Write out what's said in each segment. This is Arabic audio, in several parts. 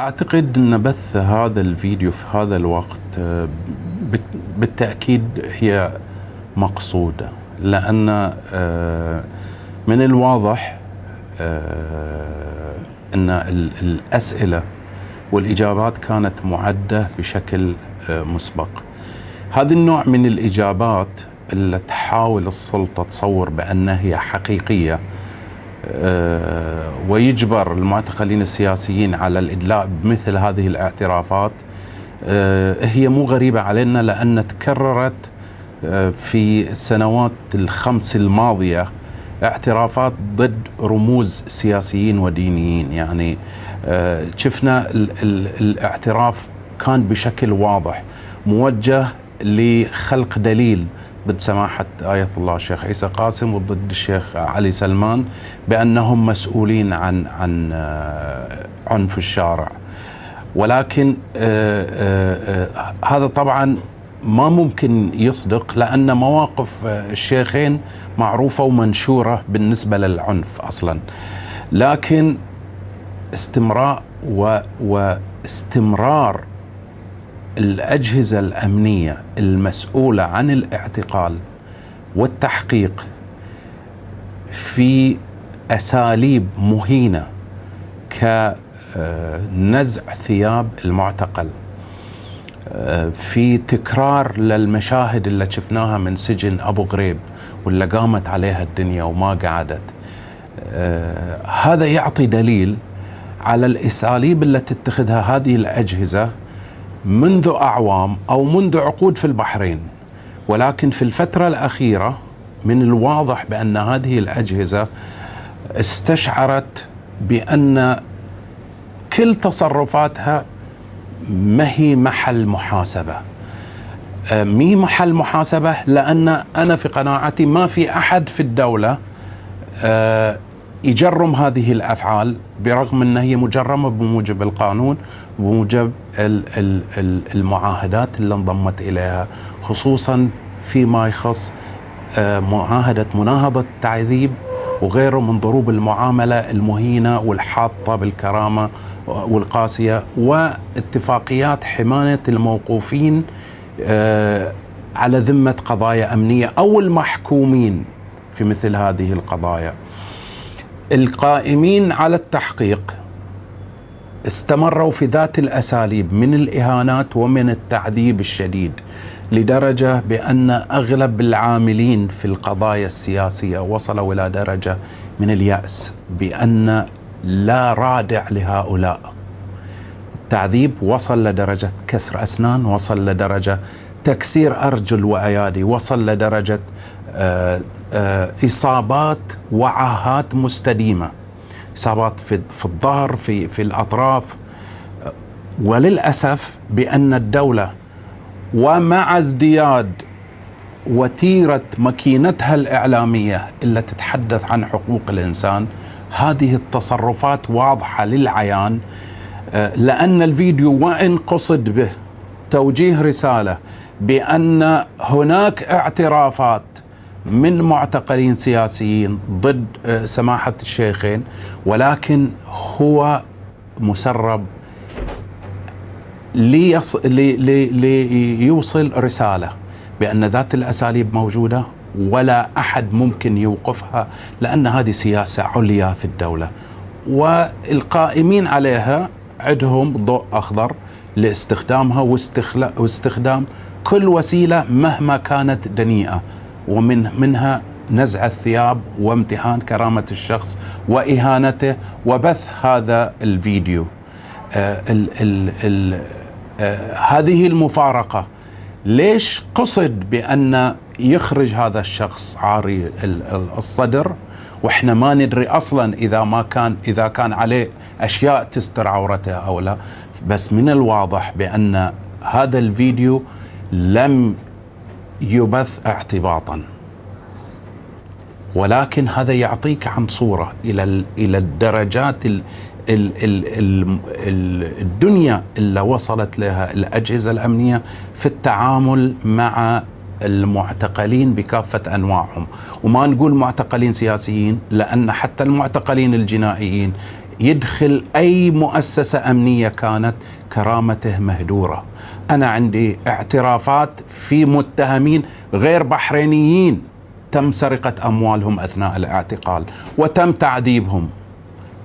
أعتقد أن بث هذا الفيديو في هذا الوقت آه، بالتأكيد هي مقصودة لأن آه، من الواضح آه، أن الأسئلة والإجابات كانت معدة بشكل مسبق. هذا النوع من الإجابات اللي تحاول السلطة تصور بأنها هي حقيقية آه، ويجبر المعتقلين السياسيين على الإدلاء بمثل هذه الاعترافات. آه، هي مو غريبة علينا لأن تكررت آه، في السنوات الخمس الماضية اعترافات ضد رموز سياسيين ودينيين. يعني شفنا الاعتراف كان بشكل واضح موجه لخلق دليل ضد سماحة آية الله الشيخ عيسى قاسم وضد الشيخ علي سلمان بأنهم مسؤولين عن عن آه، عنف الشارع. ولكن آه، آه، هذا طبعا ما ممكن يصدق لأن مواقف الشيخين معروفة ومنشورة بالنسبة للعنف أصلا. لكن استمراء واستمرار الأجهزة الأمنية المسؤولة عن الاعتقال والتحقيق في أساليب مهينة كنزع ثياب المعتقل في تكرار للمشاهد اللي شفناها من سجن أبو غريب واللي قامت عليها الدنيا وما قعدت. هذا يعطي دليل على الأساليب التي تتخذها هذه الأجهزة منذ أعوام أو منذ عقود في البحرين ولكن في الفترة الأخيرة من الواضح بأن هذه الأجهزة استشعرت بأن كل تصرفاتها ما هي محل محاسبة. أه، مي محل محاسبة لأن أنا في قناعتي ما في أحد في الدولة أه، يجرم هذه الأفعال برغم انها هي مجرمة بموجب القانون بموجب المعاهدات اللي انضمت إليها خصوصا فيما يخص آه، معاهدة مناهضة التعذيب وغيره من ضروب المعاملة المهينة والحاطة بالكرامة والقاسية واتفاقيات حماية الموقوفين آه، على ذمة قضايا أمنية أو المحكومين في مثل هذه القضايا. القائمين على التحقيق استمروا في ذات الأساليب من الإهانات ومن التعذيب الشديد لدرجة بأن أغلب العاملين في القضايا السياسية وصلوا إلى درجة من اليأس بأن لا رادع لهؤلاء. التعذيب وصل لدرجة كسر أسنان وصل لدرجة تكسير أرجل وأيادي وصل لدرجة آه إصابات وعاهات مستديمة. إصابات في في الظهر في في الأطراف. وللأسف بأن الدولة ومع ازدياد وتيرة ماكينتها الإعلامية اللي تتحدث عن حقوق الإنسان هذه التصرفات واضحة للعيان. آه، لأن الفيديو وإن قصد به توجيه رسالة بأن هناك اعترافات من معتقلين سياسيين ضد آه، سماحة الشيخين ولكن هو مسرب ليص... لي... لي... ليوصل رسالة بأن ذات الأساليب موجودة ولا أحد ممكن يوقفها لأن هذه سياسة عليا في الدولة. والقائمين عليها عندهم ضوء أخضر لاستخدامها واستخلا... واستخدام كل وسيلة مهما كانت دنيئة. ومن منها نزع الثياب وامتحان كرامة الشخص وإهانته وبث هذا الفيديو. آه ال ال ال آه هذه المفارقة ليش قصد بأن يخرج هذا الشخص عاري الصدر؟ وإحنا ما ندري أصلا إذا ما كان إذا كان عليه أشياء تستر عورته أو لا. بس من الواضح بأن هذا الفيديو لم يبث اعتباطا. ولكن هذا يعطيك عن صورة إلى إلى الدرجات ال ال ال ال الدنيا اللي وصلت لها الأجهزة الأمنية في التعامل مع المعتقلين بكافة أنواعهم، وما نقول معتقلين سياسيين لأن حتى المعتقلين الجنائيين يدخل أي مؤسسة أمنية كانت كرامته مهدورة. أنا عندي اعترافات في متهمين غير بحرينيين تم سرقة أموالهم أثناء الاعتقال وتم تعذيبهم.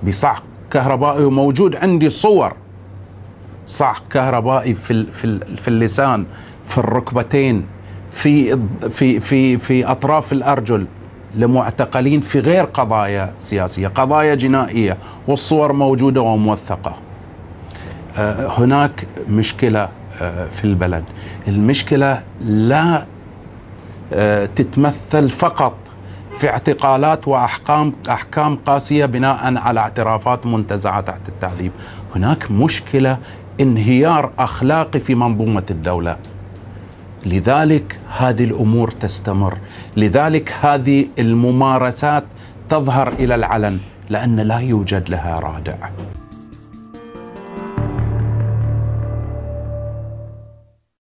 بصعق كهربائي وموجود عندي صور. صعق كهربائي في في في اللسان في الركبتين في في في في أطراف الأرجل. لمعتقلين في غير قضايا سياسية، قضايا جنائية والصور موجودة وموثقة. آه، هناك مشكلة آه، في البلد، المشكلة لا آه، تتمثل فقط في اعتقالات واحكام أحكام قاسية بناء على اعترافات منتزعة تحت التعذيب، هناك مشكلة انهيار أخلاقي في منظومة الدولة. لذلك هذه الأمور تستمر، لذلك هذه الممارسات تظهر إلى العلن لأن لا يوجد لها رادع.